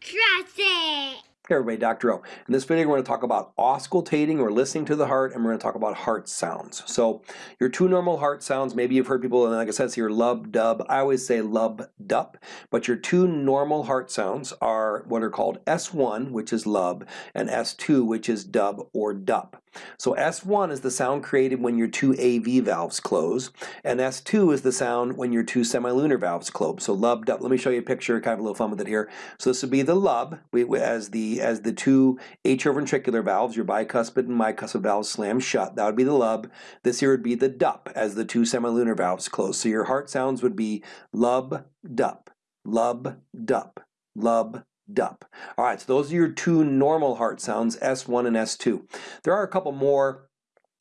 Trust it. Hey everybody, Dr. O. In this video we're going to talk about auscultating or listening to the heart and we're going to talk about heart sounds. So your two normal heart sounds, maybe you've heard people, and like I said here, lub, dub. I always say lub, dup. But your two normal heart sounds are what are called S1, which is lub, and S2, which is dub or dup. So S1 is the sound created when your two AV valves close, and S2 is the sound when your two semilunar valves close. So lub, dup. Let me show you a picture, kind of a little fun with it here. So this would be the lub as the as the two atrioventricular valves, your bicuspid and bicuspid valves slam shut. That would be the lub. This here would be the dup as the two semilunar valves close. So your heart sounds would be lub, dup, lub, dup, lub, dup. All right, so those are your two normal heart sounds, S1 and S2. There are a couple more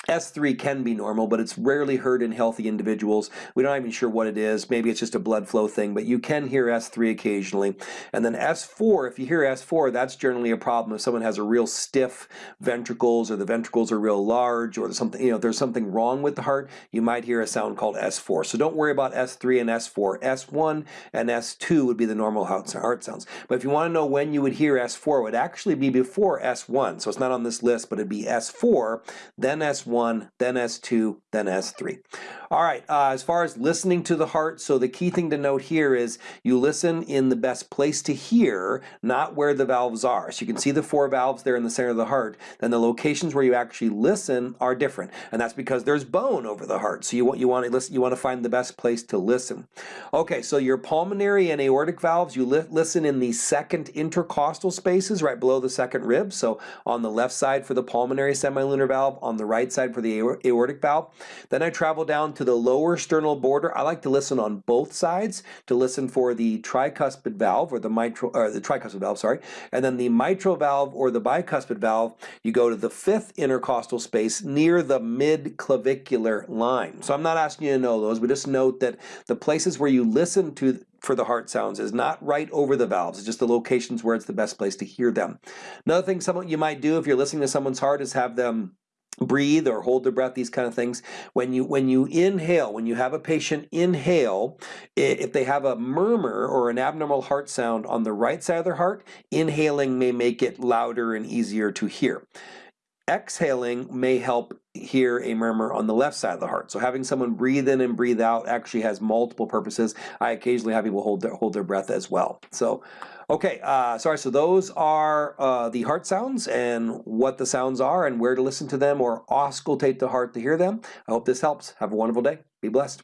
S3 can be normal, but it's rarely heard in healthy individuals. We're not even sure what it is. Maybe it's just a blood flow thing, but you can hear S3 occasionally. And then S4, if you hear S4, that's generally a problem if someone has a real stiff ventricles or the ventricles are real large or something, you know, there's something wrong with the heart, you might hear a sound called S4. So don't worry about S3 and S4. S1 and S2 would be the normal heart sounds. But if you want to know when you would hear S4, it would actually be before S1. So it's not on this list, but it'd be S4, then S1, S1, then S2, then S3. All right, uh, as far as listening to the heart, so the key thing to note here is you listen in the best place to hear, not where the valves are. So you can see the four valves there in the center of the heart, then the locations where you actually listen are different. And that's because there's bone over the heart. So you want, you want to listen, you want to find the best place to listen. Okay, so your pulmonary and aortic valves, you li listen in the second intercostal spaces right below the second rib. So on the left side for the pulmonary semilunar valve, on the right side for the aortic valve. Then I travel down to the lower sternal border. I like to listen on both sides to listen for the tricuspid valve or the mitral, or the tricuspid valve, sorry. And then the mitral valve or the bicuspid valve, you go to the fifth intercostal space near the mid-clavicular line. So I'm not asking you to know those, but just note that the places where you listen to for the heart sounds is not right over the valves, it's just the locations where it's the best place to hear them. Another thing someone you might do if you're listening to someone's heart is have them breathe or hold their breath these kind of things. When you when you inhale when you have a patient inhale if they have a murmur or an abnormal heart sound on the right side of their heart inhaling may make it louder and easier to hear exhaling may help hear a murmur on the left side of the heart so having someone breathe in and breathe out actually has multiple purposes I occasionally have people hold their hold their breath as well so Okay, uh, sorry, so those are uh, the heart sounds and what the sounds are and where to listen to them or auscultate the heart to hear them. I hope this helps. Have a wonderful day. Be blessed.